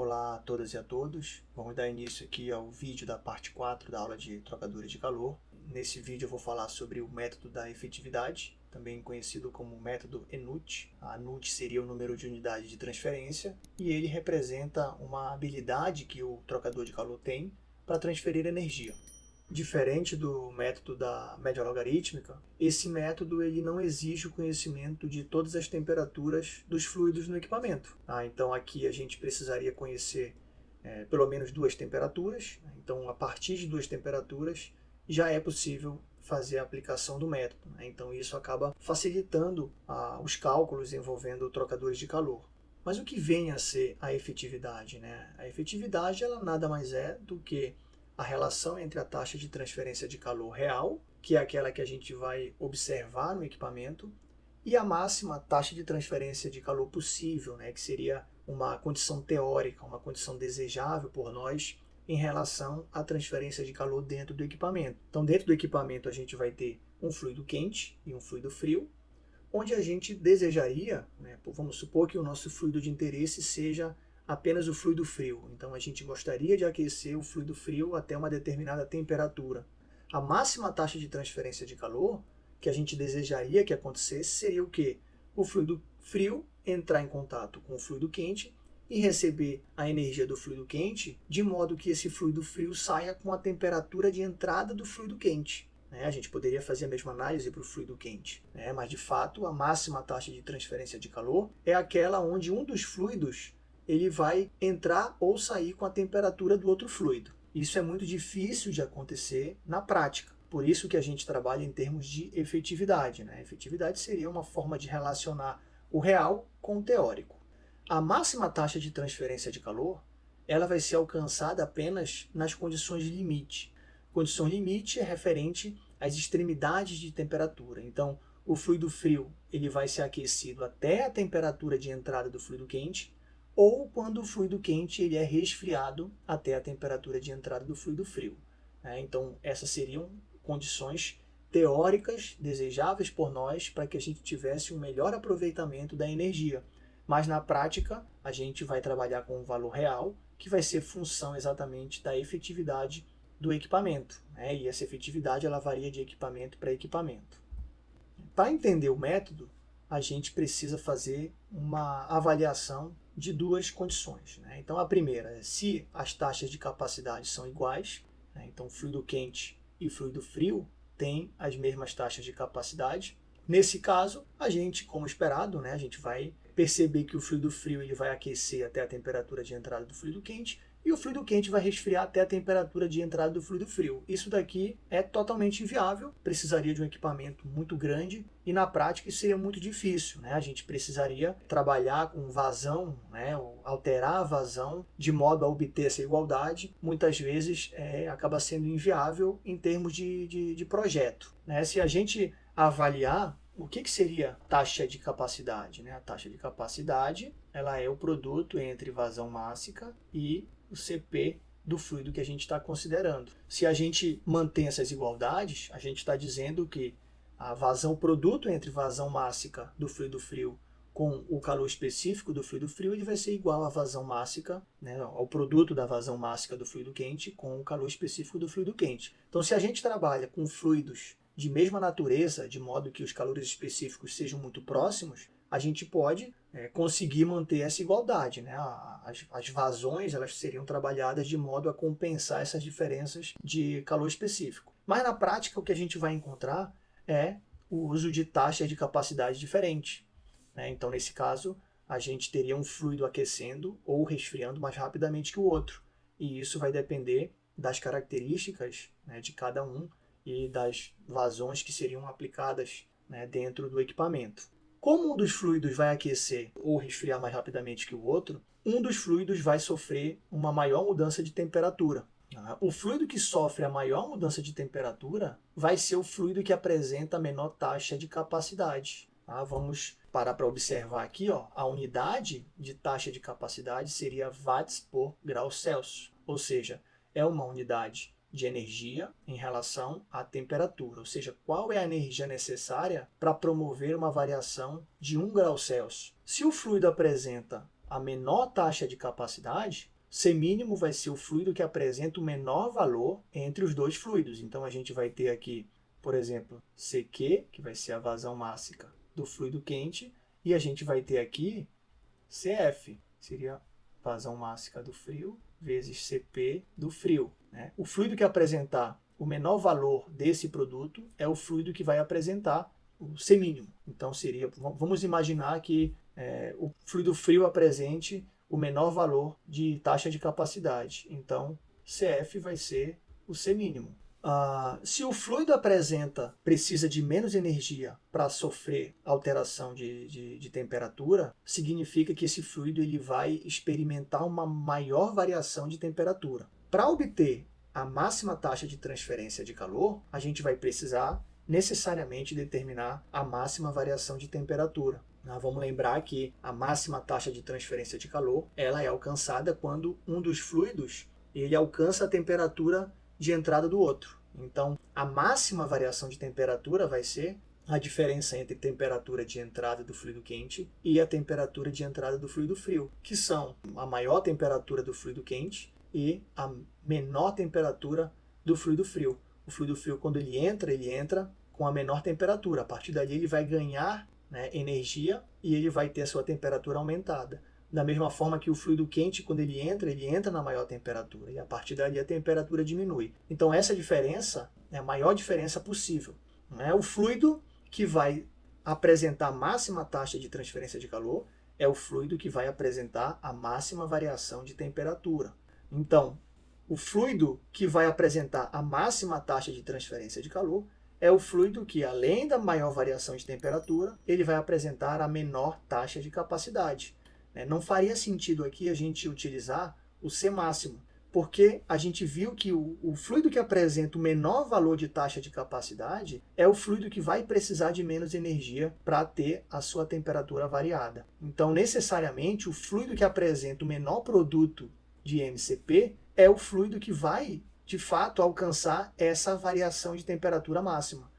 Olá a todas e a todos. Vamos dar início aqui ao vídeo da parte 4 da aula de trocadores de calor. Nesse vídeo eu vou falar sobre o método da efetividade, também conhecido como método ENUT. A NUT seria o número de unidade de transferência e ele representa uma habilidade que o trocador de calor tem para transferir energia. Diferente do método da média logarítmica, esse método ele não exige o conhecimento de todas as temperaturas dos fluidos no equipamento. Ah, então aqui a gente precisaria conhecer é, pelo menos duas temperaturas. Então a partir de duas temperaturas já é possível fazer a aplicação do método. Né? Então isso acaba facilitando os cálculos envolvendo trocadores de calor. Mas o que vem a ser a efetividade? Né? A efetividade ela nada mais é do que a relação entre a taxa de transferência de calor real, que é aquela que a gente vai observar no equipamento, e a máxima taxa de transferência de calor possível, né, que seria uma condição teórica, uma condição desejável por nós em relação à transferência de calor dentro do equipamento. Então, dentro do equipamento, a gente vai ter um fluido quente e um fluido frio, onde a gente desejaria, né, vamos supor que o nosso fluido de interesse seja apenas o fluido frio. Então a gente gostaria de aquecer o fluido frio até uma determinada temperatura. A máxima taxa de transferência de calor que a gente desejaria que acontecesse seria o quê? O fluido frio entrar em contato com o fluido quente e receber a energia do fluido quente, de modo que esse fluido frio saia com a temperatura de entrada do fluido quente. Né? A gente poderia fazer a mesma análise para o fluido quente, né? mas de fato a máxima taxa de transferência de calor é aquela onde um dos fluidos ele vai entrar ou sair com a temperatura do outro fluido. Isso é muito difícil de acontecer na prática. Por isso que a gente trabalha em termos de efetividade. Né? Efetividade seria uma forma de relacionar o real com o teórico. A máxima taxa de transferência de calor ela vai ser alcançada apenas nas condições de limite. Condição limite é referente às extremidades de temperatura. Então, o fluido frio ele vai ser aquecido até a temperatura de entrada do fluido quente, ou quando o fluido quente ele é resfriado até a temperatura de entrada do fluido frio. É, então, essas seriam condições teóricas desejáveis por nós para que a gente tivesse um melhor aproveitamento da energia. Mas na prática, a gente vai trabalhar com um valor real, que vai ser função exatamente da efetividade do equipamento. Né? E essa efetividade ela varia de equipamento para equipamento. Para entender o método, a gente precisa fazer uma avaliação de duas condições. Né? Então, a primeira é se as taxas de capacidade são iguais, né? então fluido quente e fluido frio têm as mesmas taxas de capacidade. Nesse caso, a gente, como esperado, né, a gente vai perceber que o fluido frio ele vai aquecer até a temperatura de entrada do fluido quente e o fluido quente vai resfriar até a temperatura de entrada do fluido frio. Isso daqui é totalmente inviável, precisaria de um equipamento muito grande e na prática isso seria muito difícil. Né? A gente precisaria trabalhar com vazão, né? alterar a vazão de modo a obter essa igualdade. Muitas vezes é, acaba sendo inviável em termos de, de, de projeto. Né? Se a gente avaliar o que, que seria taxa de capacidade? Né? A taxa de capacidade ela é o produto entre vazão mássica e o CP do fluido que a gente está considerando. Se a gente mantém essas igualdades, a gente está dizendo que a vazão produto entre vazão mássica do fluido frio com o calor específico do fluido frio, ele vai ser igual à vazão mássica, né, ao produto da vazão mássica do fluido quente com o calor específico do fluido quente. Então, se a gente trabalha com fluidos de mesma natureza, de modo que os calores específicos sejam muito próximos, a gente pode é, conseguir manter essa igualdade. Né? As, as, vazões elas seriam trabalhadas de modo a compensar essas diferenças de calor específico. Mas na prática o que a gente vai encontrar é o uso de taxas de capacidade diferentes. Né? Então nesse caso a gente teria um fluido aquecendo ou resfriando mais rapidamente que o outro. E isso vai depender das características né, de cada um e das vazões que seriam aplicadas né, dentro do equipamento. Como um dos fluidos vai aquecer ou resfriar mais rapidamente que o outro, um dos fluidos vai sofrer uma maior mudança de temperatura. Tá? O fluido que sofre a maior mudança de temperatura vai ser o fluido que apresenta a menor taxa de capacidade. Tá? Vamos parar para observar aqui, ó, a unidade de taxa de capacidade seria watts por grau Celsius, ou seja, é uma unidade de energia em relação à temperatura, ou seja, qual é a energia necessária para promover uma variação de 1 grau Celsius. Se o fluido apresenta a menor taxa de capacidade, C mínimo vai ser o fluido que apresenta o menor valor entre os dois fluidos. Então, a gente vai ter aqui, por exemplo, CQ, que vai ser a vazão máxima do fluido quente, e a gente vai ter aqui CF, seria vazão máxima do frio, vezes CP do frio. Né? O fluido que apresentar o menor valor desse produto é o fluido que vai apresentar o C mínimo. Então, seria, vamos imaginar que é, o fluido frio apresente o menor valor de taxa de capacidade. Então, CF vai ser o C mínimo. Ah, se o fluido apresenta, precisa de menos energia para sofrer alteração de, de, de, temperatura, significa que esse fluido ele vai experimentar uma maior variação de temperatura. Para obter a máxima taxa de transferência de calor, a gente vai precisar necessariamente determinar a máxima variação de temperatura. Ah, vamos lembrar que a máxima taxa de transferência de calor ela é alcançada quando um dos fluidos ele alcança a temperatura de entrada do outro. Então, a máxima variação de temperatura vai ser a diferença entre temperatura de entrada do fluido quente e a temperatura de entrada do fluido frio, que são a maior temperatura do fluido quente e a menor temperatura do fluido frio. O fluido frio, quando ele entra, ele entra com a menor temperatura. A partir dali, ele vai ganhar né, energia e ele vai ter a sua temperatura aumentada. Da mesma forma que o fluido quente, quando ele entra, ele entra na maior temperatura, e a partir dali a temperatura diminui. Então essa diferença é a maior diferença possível. É o fluido que vai apresentar a máxima taxa de transferência de calor é o fluido que vai apresentar a máxima variação de temperatura. Então, o fluido que vai apresentar a máxima taxa de transferência de calor é o fluido que, além da maior variação de temperatura, ele vai apresentar a menor taxa de capacidade. É, não faria sentido aqui a gente utilizar o C máximo, porque a gente viu que o, o, fluido que apresenta o menor valor de taxa de capacidade é o fluido que vai precisar de menos energia para ter a sua temperatura variada. Então, necessariamente, o fluido que apresenta o menor produto de MCP é o fluido que vai, de fato, alcançar essa variação de temperatura máxima.